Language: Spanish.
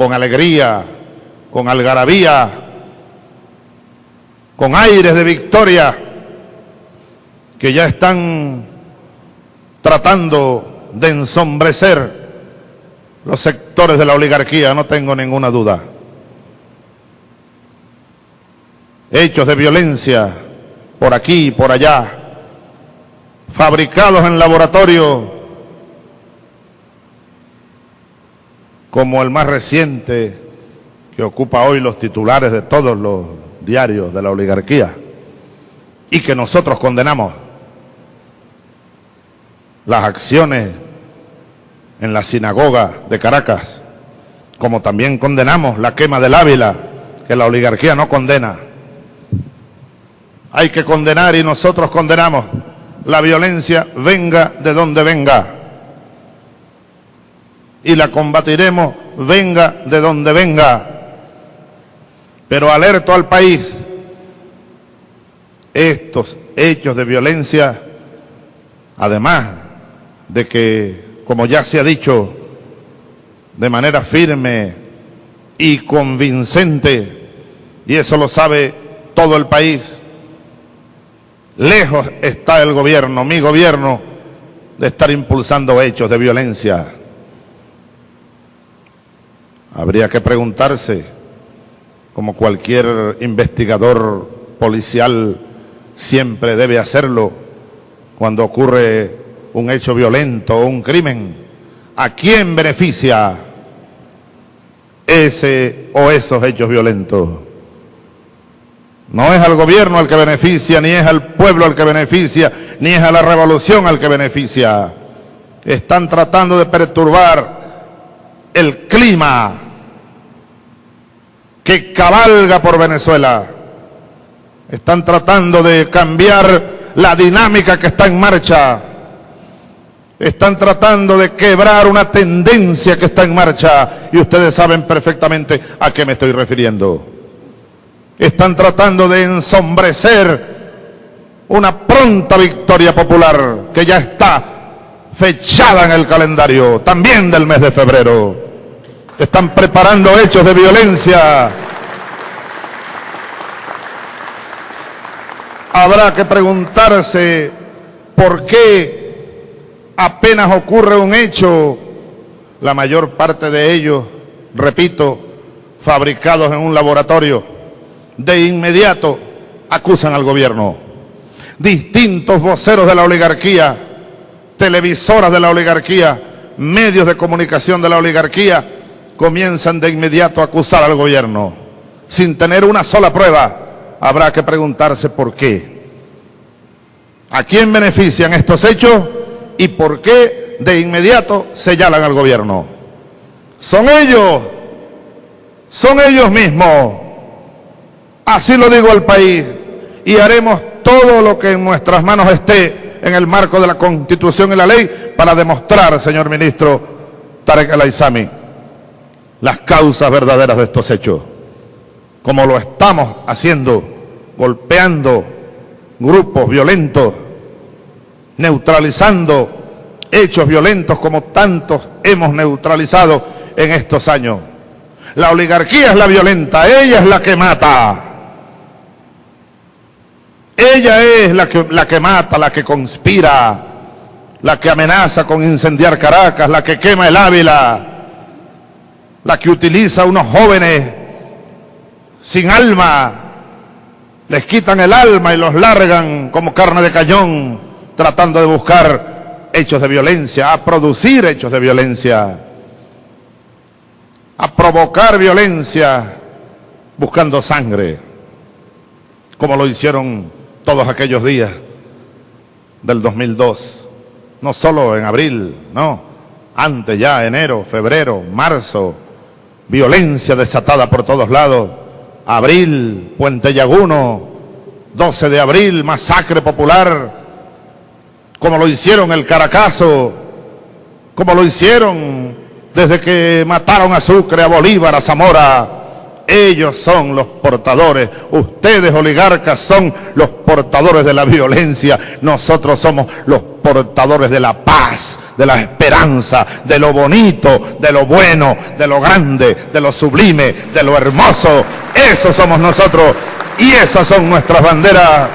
con alegría, con algarabía, con aires de victoria, que ya están tratando de ensombrecer los sectores de la oligarquía, no tengo ninguna duda. Hechos de violencia por aquí y por allá, fabricados en laboratorio, como el más reciente que ocupa hoy los titulares de todos los diarios de la oligarquía y que nosotros condenamos las acciones en la sinagoga de Caracas, como también condenamos la quema del Ávila, que la oligarquía no condena. Hay que condenar y nosotros condenamos la violencia venga de donde venga. Y la combatiremos venga de donde venga. Pero alerto al país, estos hechos de violencia, además de que, como ya se ha dicho, de manera firme y convincente, y eso lo sabe todo el país, lejos está el gobierno, mi gobierno, de estar impulsando hechos de violencia. Habría que preguntarse, como cualquier investigador policial siempre debe hacerlo, cuando ocurre un hecho violento o un crimen, ¿a quién beneficia ese o esos hechos violentos? No es al gobierno al que beneficia, ni es al pueblo al que beneficia, ni es a la revolución al que beneficia. Están tratando de perturbar el clima que cabalga por Venezuela. Están tratando de cambiar la dinámica que está en marcha están tratando de quebrar una tendencia que está en marcha y ustedes saben perfectamente a qué me estoy refiriendo. Están tratando de ensombrecer una pronta victoria popular que ya está fechada en el calendario, también del mes de febrero. Están preparando hechos de violencia. Habrá que preguntarse por qué apenas ocurre un hecho, la mayor parte de ellos, repito, fabricados en un laboratorio, de inmediato acusan al gobierno. Distintos voceros de la oligarquía, televisoras de la oligarquía, medios de comunicación de la oligarquía, comienzan de inmediato a acusar al gobierno. Sin tener una sola prueba, habrá que preguntarse por qué. ¿A quién benefician estos hechos? y por qué de inmediato señalan al gobierno. Son ellos, son ellos mismos. Así lo digo al país y haremos todo lo que en nuestras manos esté en el marco de la Constitución y la ley para demostrar, señor ministro Tarek El las causas verdaderas de estos hechos, como lo estamos haciendo, golpeando grupos violentos neutralizando hechos violentos como tantos hemos neutralizado en estos años. La oligarquía es la violenta, ella es la que mata. Ella es la que, la que mata, la que conspira, la que amenaza con incendiar Caracas, la que quema el Ávila, la que utiliza a unos jóvenes sin alma, les quitan el alma y los largan como carne de cañón tratando de buscar hechos de violencia, a producir hechos de violencia, a provocar violencia buscando sangre, como lo hicieron todos aquellos días del 2002, no solo en abril, no, antes ya, enero, febrero, marzo, violencia desatada por todos lados, abril, Puente Llaguno, 12 de abril, masacre popular, como lo hicieron el Caracazo, como lo hicieron desde que mataron a Sucre, a Bolívar, a Zamora, Ellos son los portadores. Ustedes, oligarcas, son los portadores de la violencia. Nosotros somos los portadores de la paz, de la esperanza, de lo bonito, de lo bueno, de lo grande, de lo sublime, de lo hermoso. Eso somos nosotros y esas son nuestras banderas.